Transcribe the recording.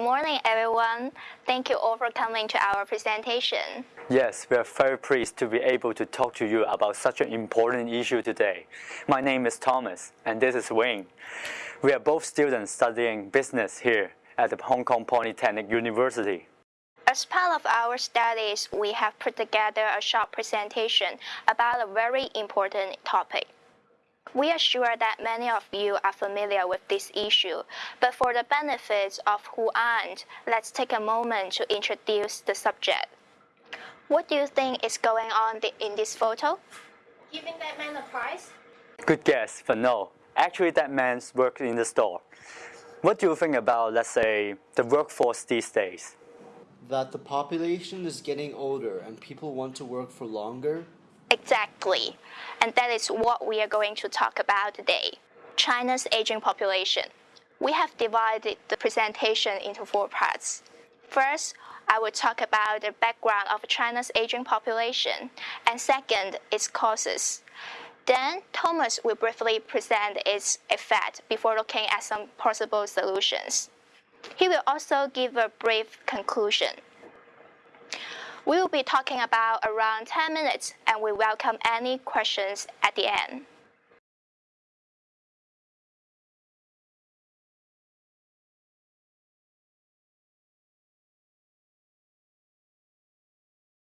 Good morning, everyone. Thank you all for coming to our presentation. Yes, we are very pleased to be able to talk to you about such an important issue today. My name is Thomas, and this is Wayne. We are both students studying business here at the Hong Kong Polytechnic University. As part of our studies, we have put together a short presentation about a very important topic. We are sure that many of you are familiar with this issue, but for the benefits of who aren't, let's take a moment to introduce the subject. What do you think is going on in this photo? Giving that man a prize? Good guess, but no. Actually, that man's working in the store. What do you think about, let's say, the workforce these days? That the population is getting older and people want to work for longer Exactly. And that is what we are going to talk about today. China's aging population. We have divided the presentation into four parts. First, I will talk about the background of China's aging population, and second, its causes. Then, Thomas will briefly present its effect before looking at some possible solutions. He will also give a brief conclusion. We will be talking about around 10 minutes and we welcome any questions at the end.